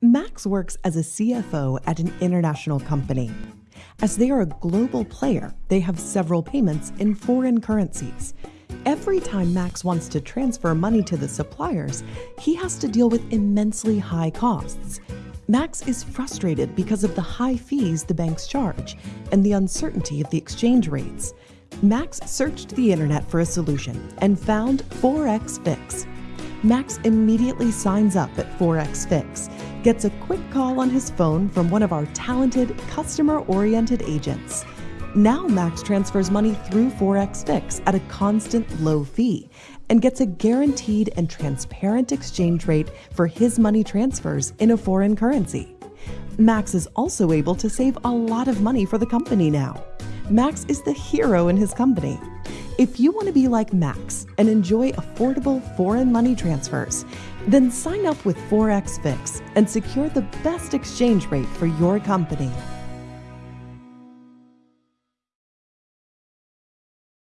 Max works as a CFO at an international company. As they are a global player, they have several payments in foreign currencies. Every time Max wants to transfer money to the suppliers, he has to deal with immensely high costs. Max is frustrated because of the high fees the banks charge and the uncertainty of the exchange rates. Max searched the internet for a solution and found Forex Fix. Max immediately signs up at Forex Fix gets a quick call on his phone from one of our talented, customer oriented agents. Now Max transfers money through Forex Fix at a constant low fee and gets a guaranteed and transparent exchange rate for his money transfers in a foreign currency. Max is also able to save a lot of money for the company now. Max is the hero in his company. If you want to be like Max and enjoy affordable foreign money transfers, then sign up with Forex Fix and secure the best exchange rate for your company.